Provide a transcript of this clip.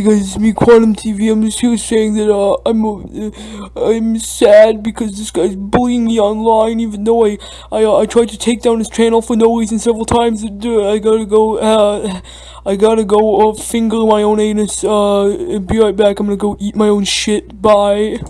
Hey guys, it's me, Quantum TV. I'm just here saying that uh, I'm uh, I'm sad because this guy's bullying me online. Even though I I, uh, I tried to take down his channel for no reason several times. Uh, I gotta go. Uh, I gotta go uh, finger my own anus. Uh, be right back. I'm gonna go eat my own shit. Bye.